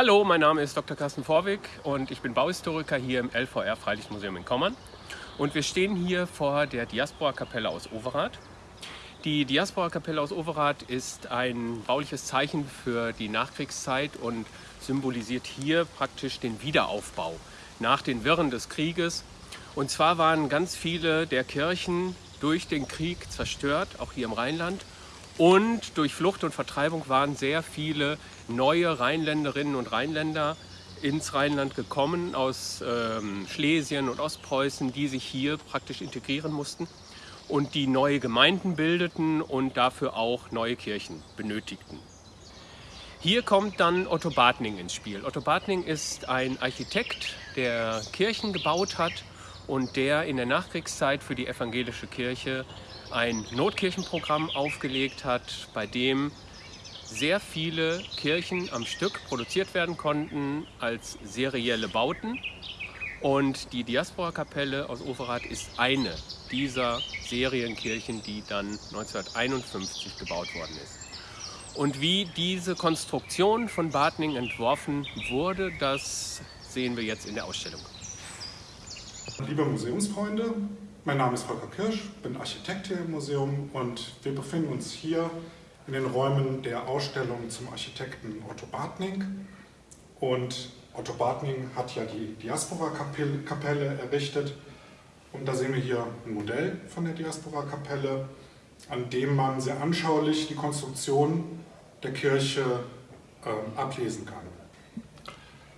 Hallo, mein Name ist Dr. Carsten Vorwig und ich bin Bauhistoriker hier im LVR Freilichtmuseum in Kommern. Und wir stehen hier vor der Diaspora-Kapelle aus Overath. Die Diaspora-Kapelle aus Overath ist ein bauliches Zeichen für die Nachkriegszeit und symbolisiert hier praktisch den Wiederaufbau nach den Wirren des Krieges. Und zwar waren ganz viele der Kirchen durch den Krieg zerstört, auch hier im Rheinland. Und durch Flucht und Vertreibung waren sehr viele neue Rheinländerinnen und Rheinländer ins Rheinland gekommen aus ähm, Schlesien und Ostpreußen, die sich hier praktisch integrieren mussten und die neue Gemeinden bildeten und dafür auch neue Kirchen benötigten. Hier kommt dann Otto Bartning ins Spiel. Otto Bartning ist ein Architekt, der Kirchen gebaut hat und der in der Nachkriegszeit für die evangelische Kirche ein Notkirchenprogramm aufgelegt hat, bei dem sehr viele Kirchen am Stück produziert werden konnten als serielle Bauten. Und die Diaspora-Kapelle aus Overath ist eine dieser Serienkirchen, die dann 1951 gebaut worden ist. Und wie diese Konstruktion von Bartning entworfen wurde, das sehen wir jetzt in der Ausstellung. Liebe Museumsfreunde, mein Name ist Volker Kirsch, bin Architekt hier im Museum und wir befinden uns hier in den Räumen der Ausstellung zum Architekten Otto Bartning. Und Otto Bartning hat ja die Diaspora-Kapelle errichtet. Und da sehen wir hier ein Modell von der Diaspora-Kapelle, an dem man sehr anschaulich die Konstruktion der Kirche äh, ablesen kann.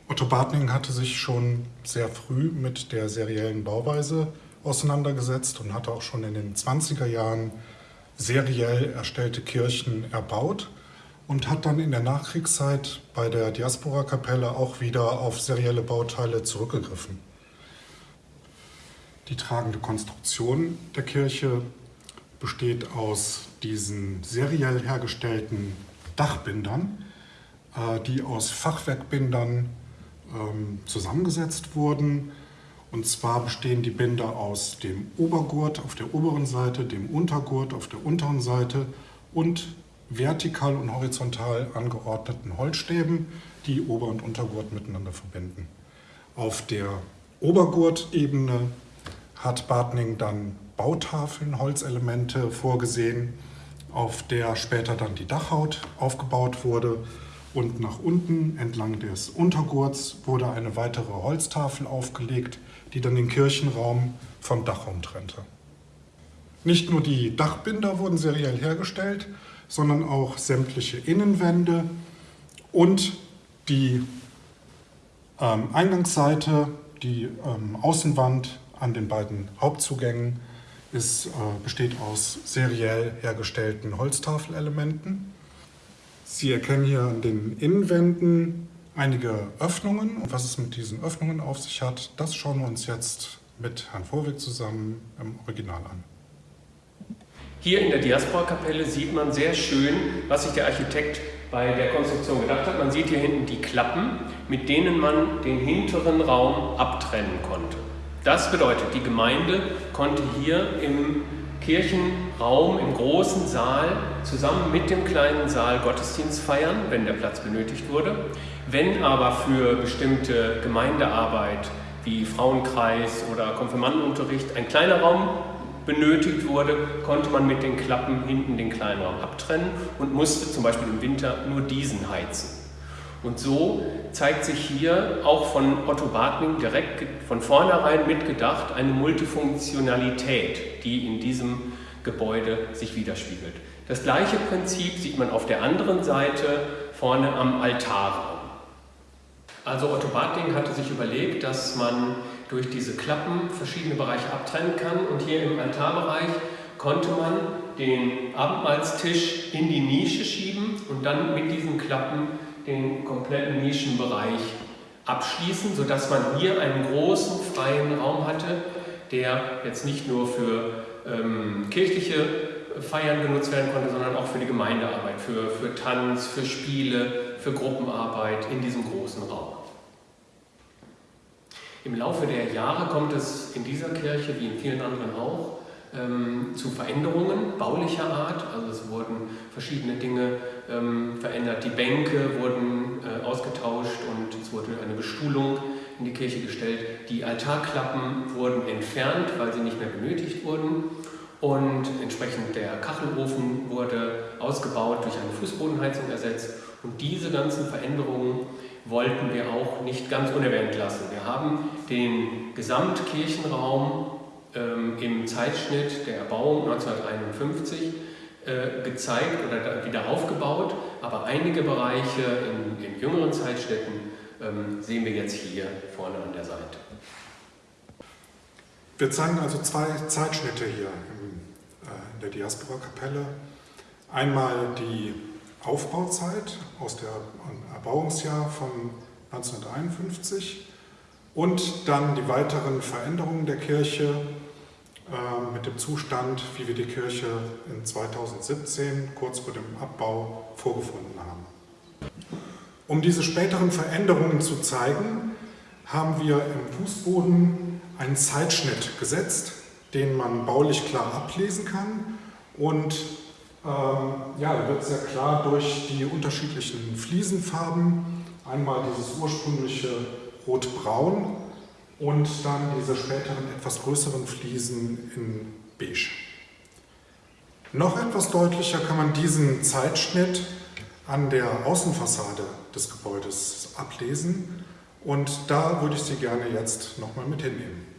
Otto Bartning hatte sich schon sehr früh mit der seriellen Bauweise auseinandergesetzt und hatte auch schon in den 20er Jahren seriell erstellte Kirchen erbaut und hat dann in der Nachkriegszeit bei der Diaspora-Kapelle auch wieder auf serielle Bauteile zurückgegriffen. Die tragende Konstruktion der Kirche besteht aus diesen seriell hergestellten Dachbindern, äh, die aus Fachwerkbindern ähm, zusammengesetzt wurden und zwar bestehen die Binder aus dem Obergurt auf der oberen Seite, dem Untergurt auf der unteren Seite und vertikal und horizontal angeordneten Holzstäben, die Ober- und Untergurt miteinander verbinden. Auf der Obergurtebene hat Bartning dann Bautafeln, Holzelemente vorgesehen, auf der später dann die Dachhaut aufgebaut wurde. Und nach unten entlang des Untergurts wurde eine weitere Holztafel aufgelegt, die dann den Kirchenraum vom Dachraum trennte. Nicht nur die Dachbinder wurden seriell hergestellt, sondern auch sämtliche Innenwände und die ähm, Eingangsseite, die ähm, Außenwand an den beiden Hauptzugängen ist, äh, besteht aus seriell hergestellten Holztafelelementen. Sie erkennen hier an den Innenwänden einige Öffnungen. Und was es mit diesen Öffnungen auf sich hat, das schauen wir uns jetzt mit Herrn Vorweg zusammen im Original an. Hier in der Diaspora-Kapelle sieht man sehr schön, was sich der Architekt bei der Konstruktion gedacht hat. Man sieht hier hinten die Klappen, mit denen man den hinteren Raum abtrennen konnte. Das bedeutet, die Gemeinde konnte hier im Kirchenraum, im großen Saal zusammen mit dem kleinen Saal Gottesdienst feiern, wenn der Platz benötigt wurde. Wenn aber für bestimmte Gemeindearbeit wie Frauenkreis oder Konfirmandenunterricht ein kleiner Raum benötigt wurde, konnte man mit den Klappen hinten den kleinen Raum abtrennen und musste zum Beispiel im Winter nur diesen heizen. Und so zeigt sich hier auch von Otto Bartning direkt von vornherein mitgedacht eine Multifunktionalität, die in diesem Gebäude sich widerspiegelt. Das gleiche Prinzip sieht man auf der anderen Seite vorne am Altarraum. Also Otto Bartling hatte sich überlegt, dass man durch diese Klappen verschiedene Bereiche abtrennen kann. Und hier im Altarbereich konnte man den Abendmahlstisch in die Nische schieben und dann mit diesen Klappen den kompletten Nischenbereich abschließen, sodass man hier einen großen freien Raum hatte, der jetzt nicht nur für ähm, kirchliche Feiern genutzt werden konnte, sondern auch für die Gemeindearbeit, für, für Tanz, für Spiele, für Gruppenarbeit in diesem großen Raum. Im Laufe der Jahre kommt es in dieser Kirche, wie in vielen anderen auch, ähm, zu Veränderungen baulicher Art. Also es wurden verschiedene Dinge ähm, verändert. Die Bänke wurden äh, ausgetauscht und es wurde eine Bestuhlung in die Kirche gestellt. Die Altarklappen wurden entfernt, weil sie nicht mehr benötigt wurden. Und entsprechend der Kachelofen wurde ausgebaut, durch eine Fußbodenheizung ersetzt. Und diese ganzen Veränderungen wollten wir auch nicht ganz unerwähnt lassen. Wir haben den Gesamtkirchenraum ähm, im Zeitschnitt der Erbauung 1951 äh, gezeigt oder wieder aufgebaut, aber einige Bereiche in, in jüngeren Zeitschnitten ähm, sehen wir jetzt hier vorne an der Seite. Wir zeigen also zwei Zeitschnitte hier äh, in der Diaspora-Kapelle. Einmal die Aufbauzeit aus dem Erbauungsjahr von 1951 und dann die weiteren Veränderungen der Kirche äh, mit dem Zustand, wie wir die Kirche in 2017, kurz vor dem Abbau, vorgefunden haben. Um diese späteren Veränderungen zu zeigen, haben wir im Fußboden einen Zeitschnitt gesetzt, den man baulich klar ablesen kann und ähm, ja, wird sehr klar durch die unterschiedlichen Fliesenfarben, einmal dieses ursprüngliche Rot-Braun und dann diese späteren etwas größeren Fliesen in Beige. Noch etwas deutlicher kann man diesen Zeitschnitt an der Außenfassade des Gebäudes ablesen und da würde ich Sie gerne jetzt nochmal mit hinnehmen.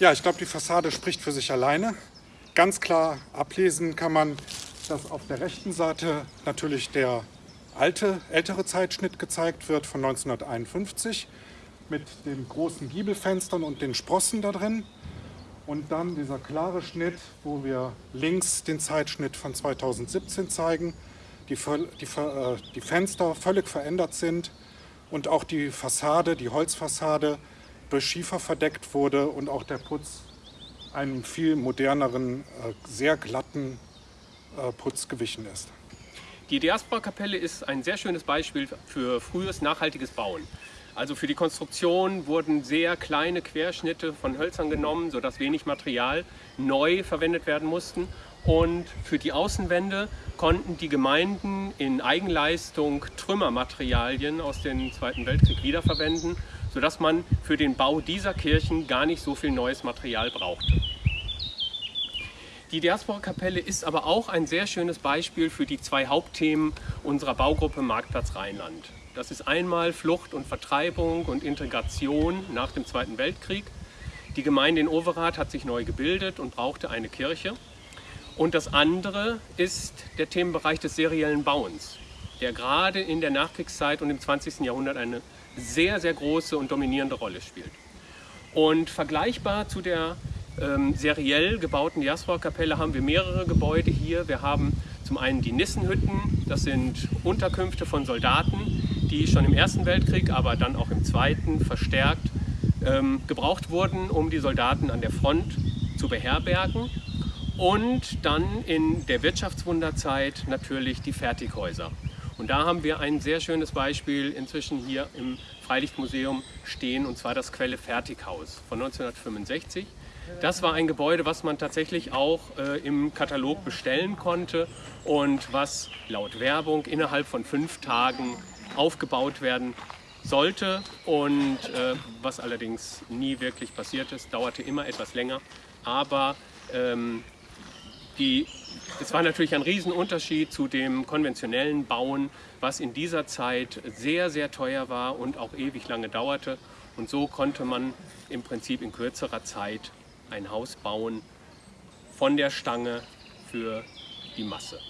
Ja, ich glaube, die Fassade spricht für sich alleine. Ganz klar ablesen kann man, dass auf der rechten Seite natürlich der alte, ältere Zeitschnitt gezeigt wird von 1951 mit den großen Giebelfenstern und den Sprossen da drin. Und dann dieser klare Schnitt, wo wir links den Zeitschnitt von 2017 zeigen, die, die, äh, die Fenster völlig verändert sind und auch die Fassade, die Holzfassade durch Schiefer verdeckt wurde und auch der Putz einem viel moderneren, äh, sehr glatten äh, Putz gewichen ist. Die Diaspora-Kapelle ist ein sehr schönes Beispiel für frühes nachhaltiges Bauen. Also für die Konstruktion wurden sehr kleine Querschnitte von Hölzern genommen, sodass wenig Material neu verwendet werden mussten. Und für die Außenwände konnten die Gemeinden in Eigenleistung Trümmermaterialien aus dem Zweiten Weltkrieg wiederverwenden sodass man für den Bau dieser Kirchen gar nicht so viel neues Material brauchte. Die Diaspora-Kapelle ist aber auch ein sehr schönes Beispiel für die zwei Hauptthemen unserer Baugruppe Marktplatz Rheinland. Das ist einmal Flucht und Vertreibung und Integration nach dem Zweiten Weltkrieg. Die Gemeinde in Overath hat sich neu gebildet und brauchte eine Kirche. Und das andere ist der Themenbereich des seriellen Bauens, der gerade in der Nachkriegszeit und im 20. Jahrhundert eine sehr, sehr große und dominierende Rolle spielt. Und vergleichbar zu der ähm, seriell gebauten Jasper-Kapelle haben wir mehrere Gebäude hier. Wir haben zum einen die Nissenhütten, das sind Unterkünfte von Soldaten, die schon im Ersten Weltkrieg, aber dann auch im Zweiten verstärkt ähm, gebraucht wurden, um die Soldaten an der Front zu beherbergen. Und dann in der Wirtschaftswunderzeit natürlich die Fertighäuser. Und da haben wir ein sehr schönes Beispiel inzwischen hier im Freilichtmuseum stehen, und zwar das Quelle Fertighaus von 1965. Das war ein Gebäude, was man tatsächlich auch äh, im Katalog bestellen konnte und was laut Werbung innerhalb von fünf Tagen aufgebaut werden sollte und äh, was allerdings nie wirklich passiert ist, dauerte immer etwas länger. Aber ähm, die es war natürlich ein Riesenunterschied zu dem konventionellen Bauen, was in dieser Zeit sehr, sehr teuer war und auch ewig lange dauerte. Und so konnte man im Prinzip in kürzerer Zeit ein Haus bauen von der Stange für die Masse.